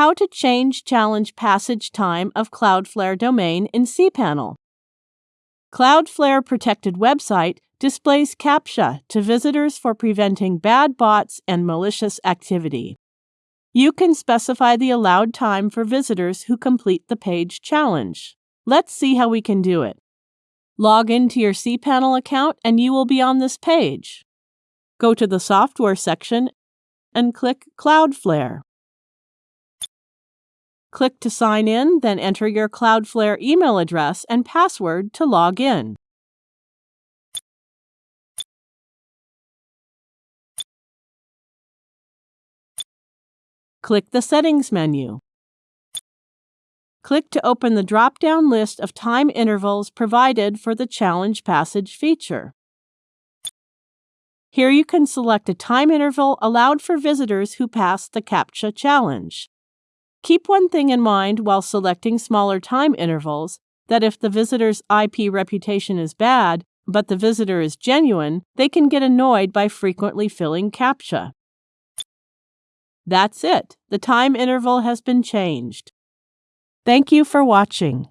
How to change challenge passage time of Cloudflare domain in cPanel. Cloudflare protected website displays CAPTCHA to visitors for preventing bad bots and malicious activity. You can specify the allowed time for visitors who complete the page challenge. Let's see how we can do it. Log into your cPanel account and you will be on this page. Go to the Software section and click Cloudflare. Click to sign in, then enter your Cloudflare email address and password to log in. Click the Settings menu. Click to open the drop-down list of time intervals provided for the Challenge Passage feature. Here you can select a time interval allowed for visitors who pass the CAPTCHA challenge. Keep one thing in mind while selecting smaller time intervals that if the visitor's IP reputation is bad, but the visitor is genuine, they can get annoyed by frequently filling CAPTCHA. That's it. The time interval has been changed. Thank you for watching.